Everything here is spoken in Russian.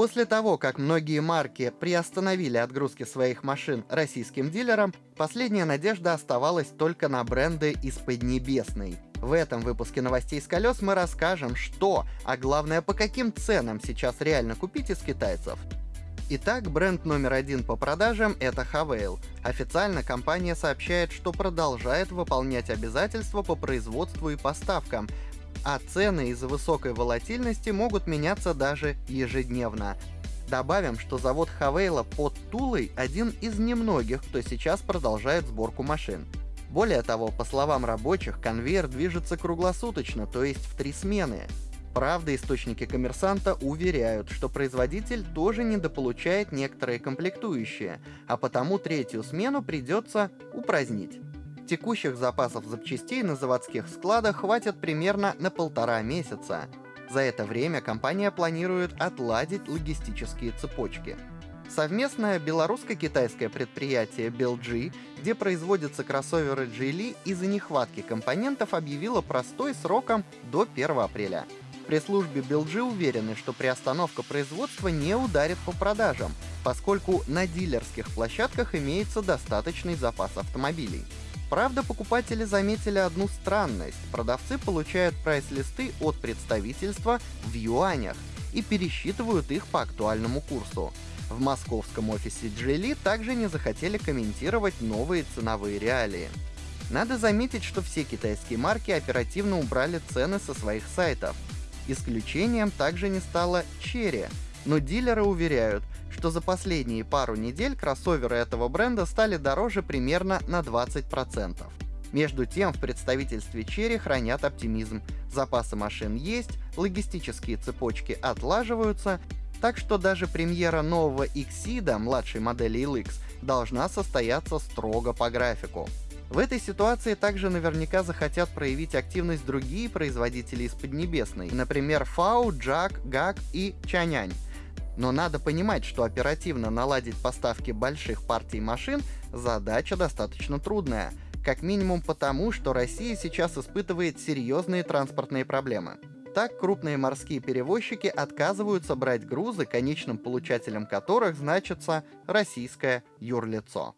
После того, как многие марки приостановили отгрузки своих машин российским дилерам, последняя надежда оставалась только на бренды из Поднебесной. В этом выпуске новостей с колес мы расскажем, что, а главное по каким ценам сейчас реально купить из китайцев. Итак, бренд номер один по продажам — это Havail. Официально компания сообщает, что продолжает выполнять обязательства по производству и поставкам, а цены из-за высокой волатильности могут меняться даже ежедневно. Добавим, что завод Хавейла под Тулой один из немногих, кто сейчас продолжает сборку машин. Более того, по словам рабочих, конвейер движется круглосуточно, то есть в три смены. Правда, источники коммерсанта уверяют, что производитель тоже недополучает некоторые комплектующие, а потому третью смену придется упразднить. Текущих запасов запчастей на заводских складах хватит примерно на полтора месяца. За это время компания планирует отладить логистические цепочки. Совместное белорусско-китайское предприятие BLG, где производятся кроссоверы Geely, из-за нехватки компонентов объявило простой сроком до 1 апреля пресс-службе BLG уверены, что приостановка производства не ударит по продажам, поскольку на дилерских площадках имеется достаточный запас автомобилей. Правда, покупатели заметили одну странность. Продавцы получают прайс-листы от представительства в юанях и пересчитывают их по актуальному курсу. В московском офисе Geely также не захотели комментировать новые ценовые реалии. Надо заметить, что все китайские марки оперативно убрали цены со своих сайтов. Исключением также не стала Черри, но дилеры уверяют, что за последние пару недель кроссоверы этого бренда стали дороже примерно на 20%. Между тем, в представительстве Черри хранят оптимизм. Запасы машин есть, логистические цепочки отлаживаются, так что даже премьера нового Xida, младшей модели LX, должна состояться строго по графику. В этой ситуации также наверняка захотят проявить активность другие производители из Поднебесной, например, Фау, Джак, Гак и Чанянь. Но надо понимать, что оперативно наладить поставки больших партий машин – задача достаточно трудная. Как минимум потому, что Россия сейчас испытывает серьезные транспортные проблемы. Так, крупные морские перевозчики отказываются брать грузы, конечным получателем которых значится российское юрлицо.